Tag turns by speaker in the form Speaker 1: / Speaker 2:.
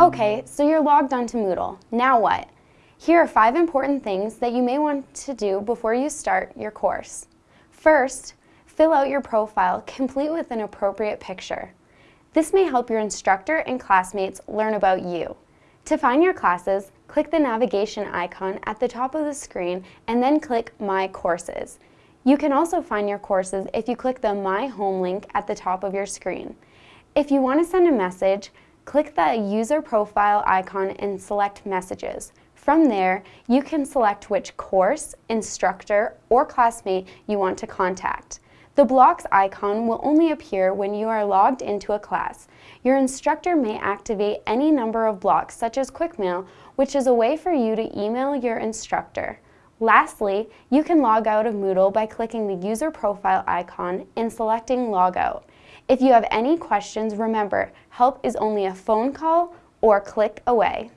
Speaker 1: Okay, so you're logged onto Moodle. Now what? Here are five important things that you may want to do before you start your course. First, fill out your profile complete with an appropriate picture. This may help your instructor and classmates learn about you. To find your classes, click the navigation icon at the top of the screen and then click My Courses. You can also find your courses if you click the My Home link at the top of your screen. If you want to send a message, click the user profile icon and select messages. From there, you can select which course, instructor, or classmate you want to contact. The blocks icon will only appear when you are logged into a class. Your instructor may activate any number of blocks such as QuickMail, which is a way for you to email your instructor. Lastly, you can log out of Moodle by clicking the user profile icon and selecting Logout. If you have any questions, remember, help is only a phone call or click away.